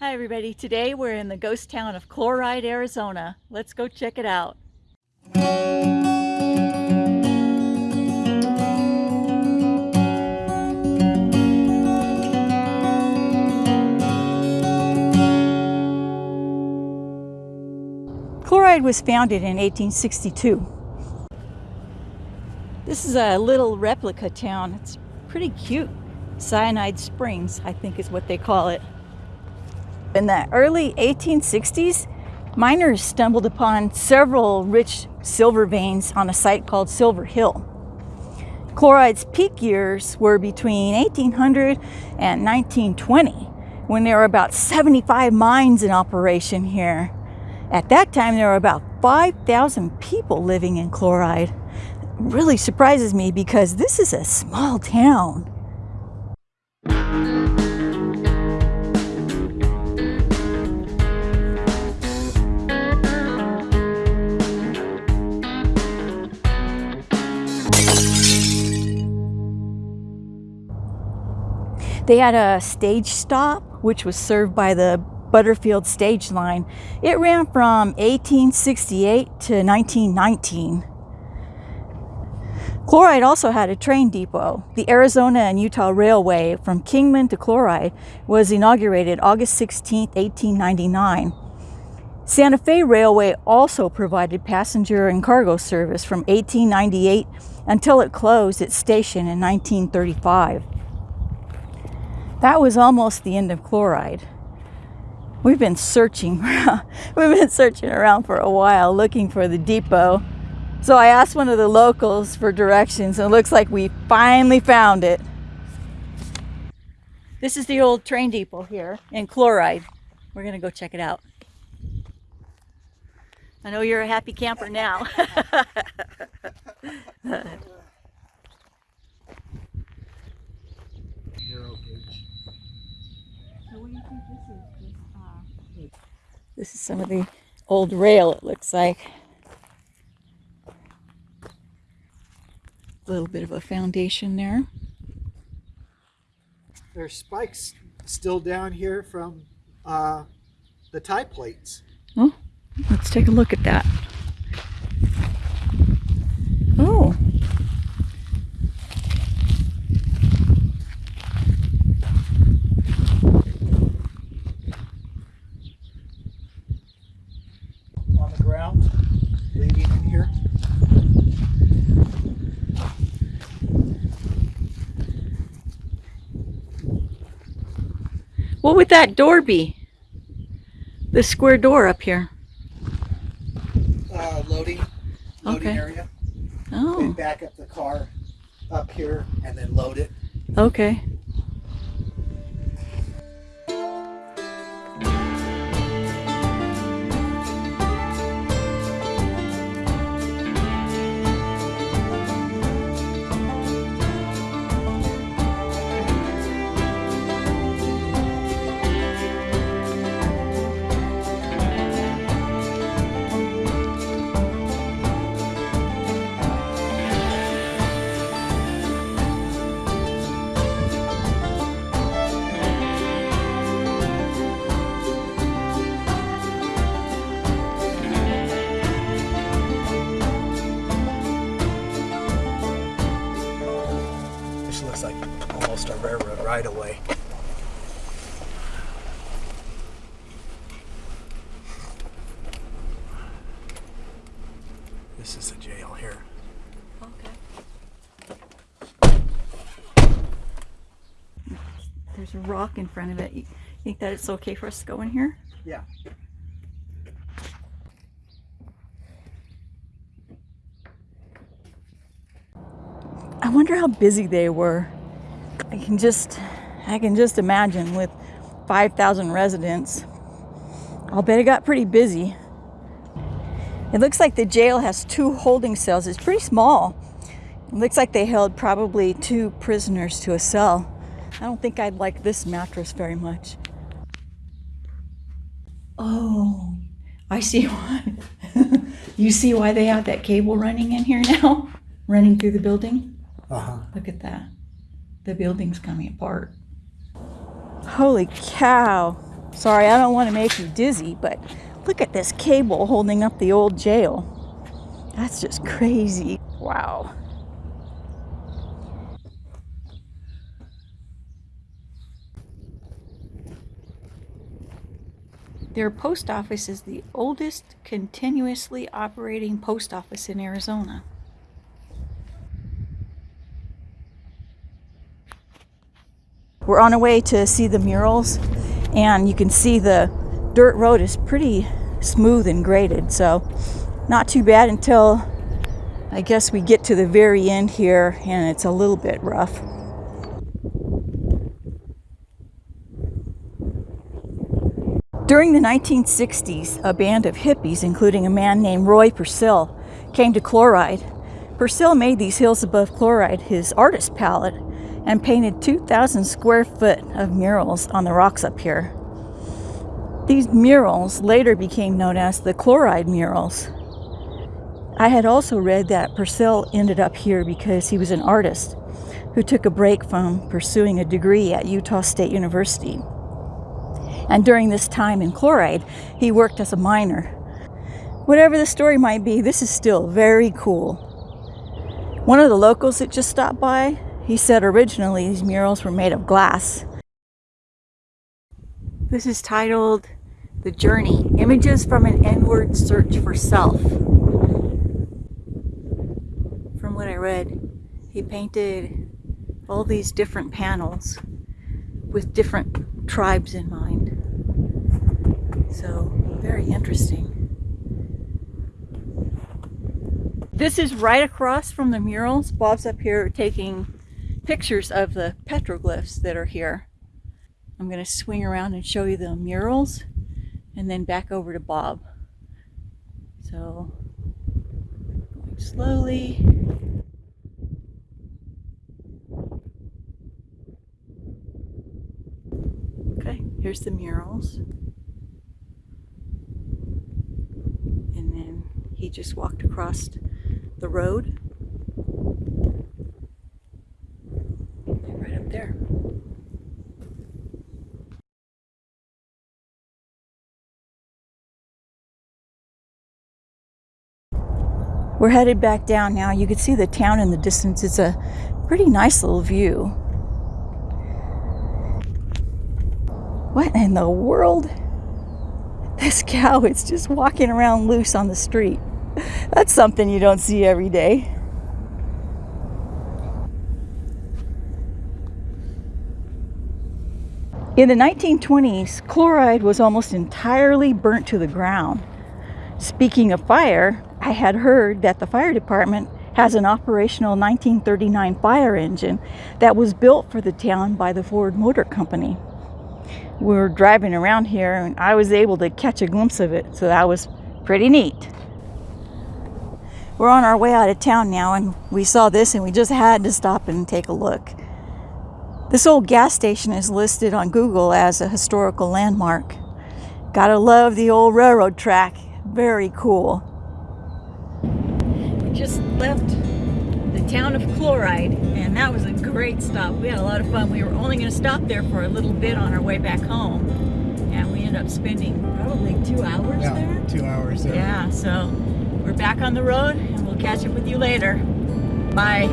Hi everybody, today we're in the ghost town of Chloride, Arizona. Let's go check it out. Chloride was founded in 1862. This is a little replica town. It's pretty cute. Cyanide Springs, I think is what they call it. In the early 1860s, miners stumbled upon several rich silver veins on a site called Silver Hill. Chloride's peak years were between 1800 and 1920, when there were about 75 mines in operation here. At that time, there were about 5,000 people living in Chloride. It really surprises me because this is a small town. They had a stage stop, which was served by the Butterfield stage line. It ran from 1868 to 1919. Chloride also had a train depot. The Arizona and Utah Railway from Kingman to Chloride was inaugurated August 16, 1899. Santa Fe Railway also provided passenger and cargo service from 1898 until it closed its station in 1935. That was almost the end of chloride. We've been searching, we've been searching around for a while looking for the depot. So I asked one of the locals for directions and it looks like we finally found it. This is the old train depot here in Chloride. We're gonna go check it out. I know you're a happy camper now. This is some of the old rail, it looks like. A little bit of a foundation there. There's spikes still down here from uh, the tie plates. Oh, let's take a look at that. Oh. on the ground leading in here. What would that door be? The square door up here. Uh, loading, loading Okay. area. Oh, And back up the car up here and then load it. okay. Right away. This is the jail here. Okay. There's a rock in front of it. You think that it's okay for us to go in here? Yeah. I wonder how busy they were. I can just, I can just imagine with 5,000 residents. I'll bet it got pretty busy. It looks like the jail has two holding cells. It's pretty small. It looks like they held probably two prisoners to a cell. I don't think I'd like this mattress very much. Oh, I see why. you see why they have that cable running in here now? Running through the building? Uh huh. Look at that. The building's coming apart. Holy cow. Sorry, I don't want to make you dizzy, but look at this cable holding up the old jail. That's just crazy. Wow. Their post office is the oldest continuously operating post office in Arizona. We're on our way to see the murals, and you can see the dirt road is pretty smooth and graded, so not too bad until I guess we get to the very end here and it's a little bit rough. During the 1960s, a band of hippies, including a man named Roy Purcell, came to Chloride. Purcell made these hills above Chloride his artist palette and painted 2,000 square foot of murals on the rocks up here. These murals later became known as the Chloride murals. I had also read that Purcell ended up here because he was an artist who took a break from pursuing a degree at Utah State University. And during this time in Chloride, he worked as a miner. Whatever the story might be, this is still very cool. One of the locals that just stopped by, he said originally these murals were made of glass. This is titled The Journey Images from an Inward Search for Self. From what I read, he painted all these different panels with different tribes in mind. So, very interesting. This is right across from the murals. Bob's up here taking pictures of the petroglyphs that are here. I'm going to swing around and show you the murals and then back over to Bob. So, going slowly. Okay, here's the murals. And then he just walked across the road. Right up there. We're headed back down now. You can see the town in the distance. It's a pretty nice little view. What in the world? This cow is just walking around loose on the street. That's something you don't see every day. In the 1920s, chloride was almost entirely burnt to the ground. Speaking of fire, I had heard that the fire department has an operational 1939 fire engine that was built for the town by the Ford Motor Company. We were driving around here and I was able to catch a glimpse of it, so that was pretty neat. We're on our way out of town now and we saw this and we just had to stop and take a look. This old gas station is listed on Google as a historical landmark. Gotta love the old railroad track. Very cool. Left the town of Chloride and that was a great stop. We had a lot of fun. We were only going to stop there for a little bit on our way back home and we ended up spending probably two hours Yeah, there. two hours there. Yeah, so we're back on the road and we'll catch up with you later. Bye.